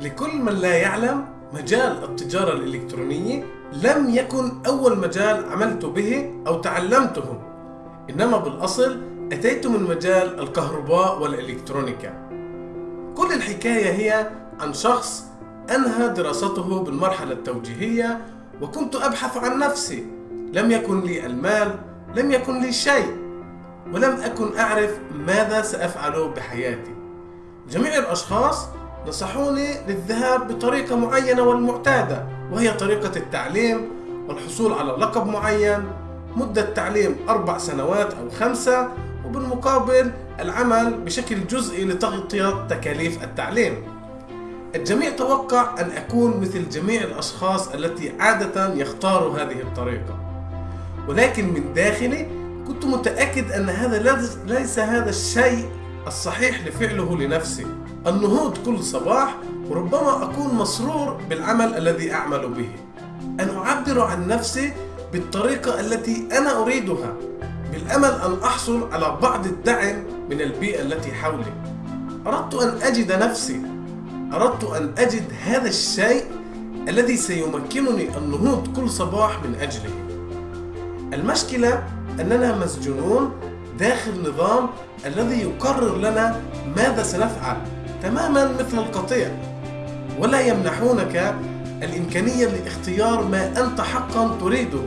لكل من لا يعلم مجال التجارة الإلكترونية لم يكن أول مجال عملت به أو تعلمته. إنما بالأصل أتيت من مجال الكهرباء والإلكترونيكا. كل الحكاية هي عن شخص أنهى دراسته بالمرحلة التوجيهية وكنت أبحث عن نفسي. لم يكن لي المال لم يكن لي شيء ولم أكن أعرف ماذا سأفعل بحياتي. جميع الأشخاص نصحوني للذهاب بطريقة معينة والمعتادة وهي طريقة التعليم والحصول على لقب معين مدة تعليم أربع سنوات أو خمسة وبالمقابل العمل بشكل جزئي لتغطية تكاليف التعليم. الجميع توقع أن أكون مثل جميع الأشخاص التي عادة يختاروا هذه الطريقة. ولكن من داخلي كنت متأكد أن هذا ليس هذا الشيء الصحيح لفعله لنفسي. النهوض كل صباح وربما أكون مسرور بالعمل الذي أعمل به. أن أعبر عن نفسي بالطريقة التي أنا أريدها بالأمل أن أحصل على بعض الدعم من البيئة التي حولي. أردت أن أجد نفسي. أردت أن أجد هذا الشيء الذي سيمكنني النهوض كل صباح من أجله. المشكلة أننا مسجونون داخل نظام الذي يقرر لنا ماذا سنفعل تماما مثل القطيع. ولا يمنحونك الإمكانية لاختيار ما أنت حقا تريده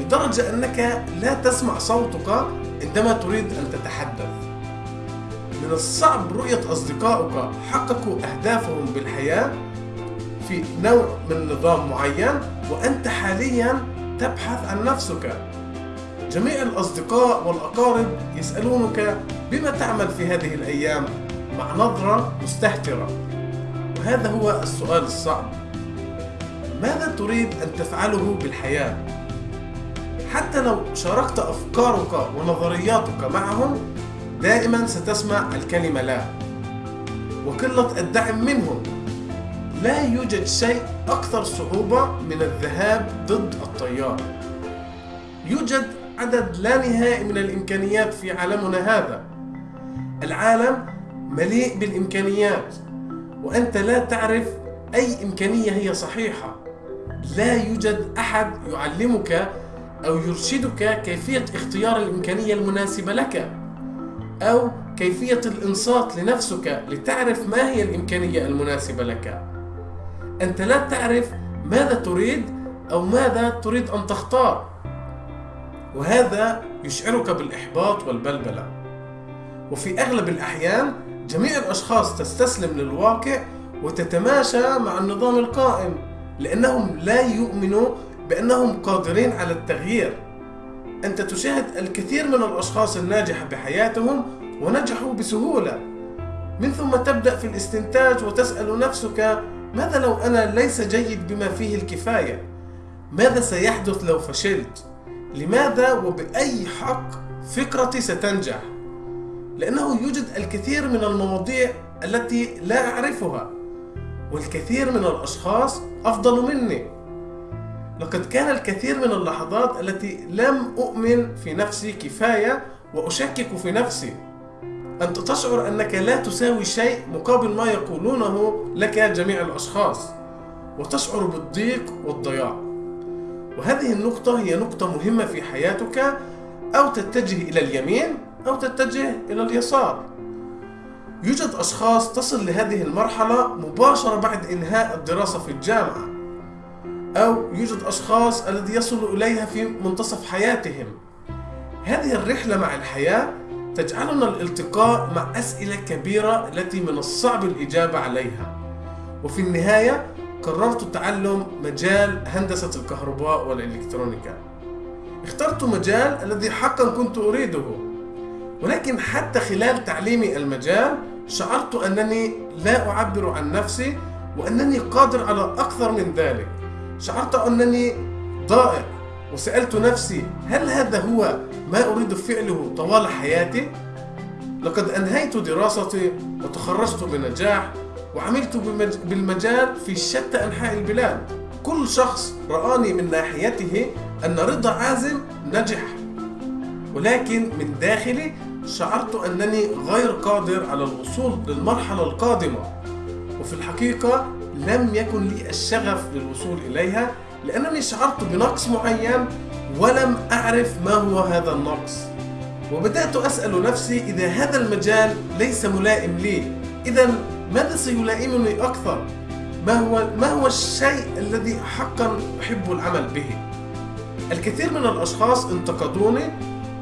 لدرجة أنك لا تسمع صوتك عندما تريد أن تتحدث. من الصعب رؤية أصدقائك حققوا أهدافهم بالحياة في نوع من نظام معين وأنت حاليا تبحث عن نفسك. جميع الأصدقاء والأقارب يسألونك بما تعمل في هذه الأيام مع نظرة مستهترة. وهذا هو السؤال الصعب. ماذا تريد أن تفعله بالحياة؟ حتى لو شاركت أفكارك ونظرياتك معهم دائما ستسمع الكلمة لا. وقلة الدعم منهم. لا يوجد شيء أكثر صعوبة من الذهاب ضد التيار يوجد عدد لا نهائي من الإمكانيات في عالمنا هذا. العالم مليء بالإمكانيات وأنت لا تعرف أي إمكانية هي صحيحة. لا يوجد أحد يعلمك أو يرشدك كيفية اختيار الإمكانية المناسبة لك أو كيفية الإنصات لنفسك لتعرف ما هي الإمكانية المناسبة لك. أنت لا تعرف ماذا تريد أو ماذا تريد أن تختار. وهذا يشعرك بالإحباط والبلبلة وفي أغلب الأحيان جميع الأشخاص تستسلم للواقع وتتماشى مع النظام القائم لأنهم لا يؤمنوا بأنهم قادرين على التغيير أنت تشاهد الكثير من الأشخاص الناجحة بحياتهم ونجحوا بسهولة من ثم تبدأ في الاستنتاج وتسأل نفسك ماذا لو أنا ليس جيد بما فيه الكفاية؟ ماذا سيحدث لو فشلت؟ لماذا وبأي حق فكرتي ستنجح؟ لأنه يوجد الكثير من المواضيع التي لا أعرفها والكثير من الأشخاص أفضل مني. لقد كان الكثير من اللحظات التي لم أؤمن في نفسي كفاية وأشكك في نفسي. أنت تشعر أنك لا تساوي شيء مقابل ما يقولونه لك جميع الأشخاص وتشعر بالضيق والضياع. وهذه النقطة هي نقطة مهمة في حياتك أو تتجه إلى اليمين أو تتجه إلى اليسار. يوجد أشخاص تصل لهذه المرحلة مباشرة بعد إنهاء الدراسة في الجامعة أو يوجد أشخاص الذي يصلوا إليها في منتصف حياتهم. هذه الرحلة مع الحياة تجعلنا الالتقاء مع أسئلة كبيرة التي من الصعب الإجابة عليها. وفي النهاية قررت تعلم مجال هندسة الكهرباء والإلكترونيكا. اخترت مجال الذي حقا كنت أريده. ولكن حتى خلال تعليمي المجال شعرت أنني لا أعبر عن نفسي وأنني قادر على أكثر من ذلك. شعرت أنني ضائع وسألت نفسي هل هذا هو ما أريد فعله طوال حياتي؟ لقد أنهيت دراستي وتخرجت بنجاح وعملت بالمجال في شتى أنحاء البلاد. كل شخص رآني من ناحيته أن رضا عازم نجح. ولكن من داخلي شعرت أنني غير قادر على الوصول للمرحلة القادمة. وفي الحقيقة لم يكن لي الشغف للوصول إليها لأنني شعرت بنقص معين ولم أعرف ما هو هذا النقص. وبدأت أسأل نفسي إذا هذا المجال ليس ملائم لي. إذا ماذا سيلائمني أكثر؟ ما هو ما هو الشيء الذي حقا أحب العمل به؟ الكثير من الأشخاص انتقدوني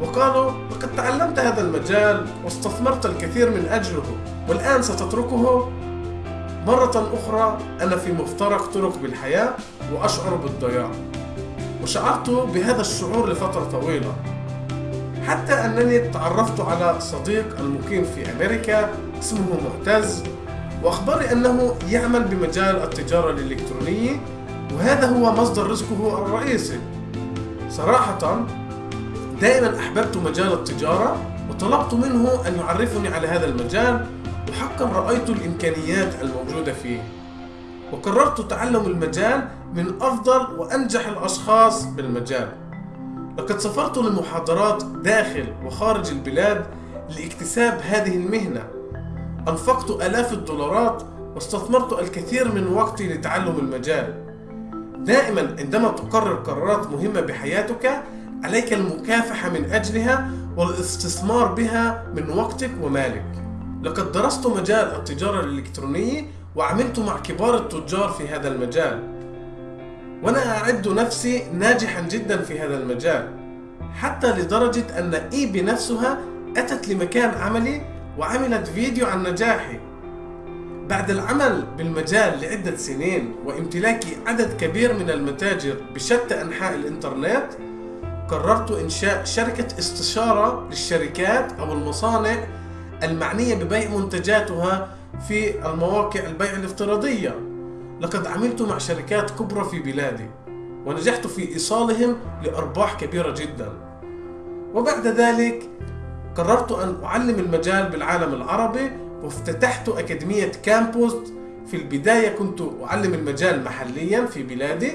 وقالوا لقد تعلمت هذا المجال واستثمرت الكثير من أجله والآن ستتركه مرة أخرى أنا في مفترق طرق بالحياة وأشعر بالضياع وشعرت بهذا الشعور لفترة طويلة حتى أنني تعرفت على صديق المقيم في أمريكا اسمه معتز وأخبرني أنه يعمل بمجال التجارة الإلكترونية وهذا هو مصدر رزقه الرئيسي. صراحة دائما أحببت مجال التجارة وطلبت منه أن يعرفني على هذا المجال وحقا رأيت الإمكانيات الموجودة فيه. وقررت تعلم المجال من أفضل وأنجح الأشخاص بالمجال. لقد سافرت لمحاضرات داخل وخارج البلاد لاكتساب هذه المهنة. أنفقت آلاف الدولارات واستثمرت الكثير من وقتي لتعلم المجال. دائما عندما تقرر قرارات مهمة بحياتك عليك المكافحة من أجلها والاستثمار بها من وقتك ومالك. لقد درست مجال التجارة الإلكترونية وعملت مع كبار التجار في هذا المجال. وأنا أعد نفسي ناجحا جدا في هذا المجال حتى لدرجة أن إي بنفسها أتت لمكان عملي وعملت فيديو عن نجاحي. بعد العمل بالمجال لعدة سنين وامتلاكي عدد كبير من المتاجر بشتى أنحاء الإنترنت قررت إنشاء شركة استشارة للشركات أو المصانع المعنية ببيع منتجاتها في المواقع البيع الافتراضية. لقد عملت مع شركات كبرى في بلادي ونجحت في إيصالهم لأرباح كبيرة جدا. وبعد ذلك قررت أن أعلم المجال بالعالم العربي وافتتحت أكاديمية كامبوست. في البداية كنت أعلم المجال محليا في بلادي.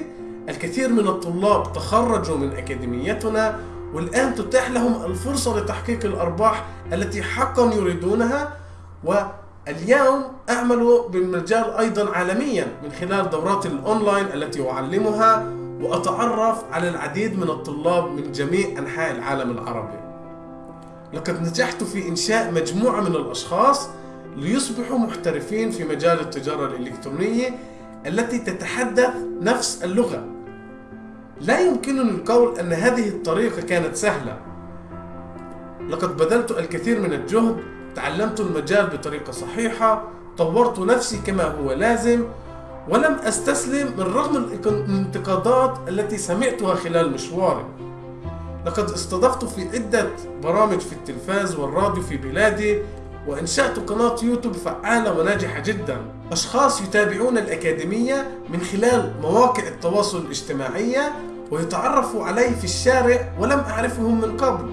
الكثير من الطلاب تخرجوا من أكاديميتنا والآن تتاح لهم الفرصة لتحقيق الأرباح التي حقا يريدونها. واليوم أعمل بالمجال أيضا عالميا من خلال دورات الأونلاين التي أعلمها وأتعرف على العديد من الطلاب من جميع أنحاء العالم العربي. لقد نجحت في إنشاء مجموعة من الأشخاص ليصبحوا محترفين في مجال التجارة الإلكترونية التي تتحدث نفس اللغة. لا يمكنني القول أن هذه الطريقة كانت سهلة. لقد بذلت الكثير من الجهد تعلمت المجال بطريقة صحيحة طورت نفسي كما هو لازم ولم أستسلم من رغم الانتقادات التي سمعتها خلال مشواري. لقد استضفت في عدة برامج في التلفاز والراديو في بلادي وإنشأت قناة يوتيوب فعالة وناجحة جدا. أشخاص يتابعون الأكاديمية من خلال مواقع التواصل الاجتماعية ويتعرفوا علي في الشارع ولم أعرفهم من قبل.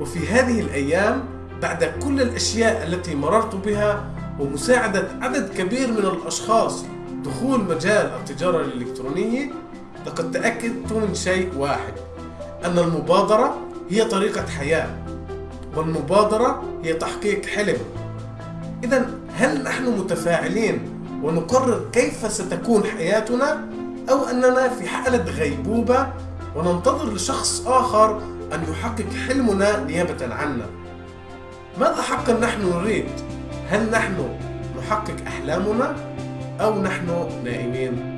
وفي هذه الأيام بعد كل الأشياء التي مررت بها ومساعدة عدد كبير من الأشخاص دخول مجال التجارة الإلكترونية لقد تأكدت من شيء واحد. أن المبادرة هي طريقة حياة والمبادرة هي تحقيق حلم إذا هل نحن متفاعلين ونقرر كيف ستكون حياتنا أو أننا في حالة غيبوبة وننتظر لشخص آخر أن يحقق حلمنا نيابة عنا ماذا حقا نحن نريد؟ هل نحن نحقق أحلامنا أو نحن نائمين؟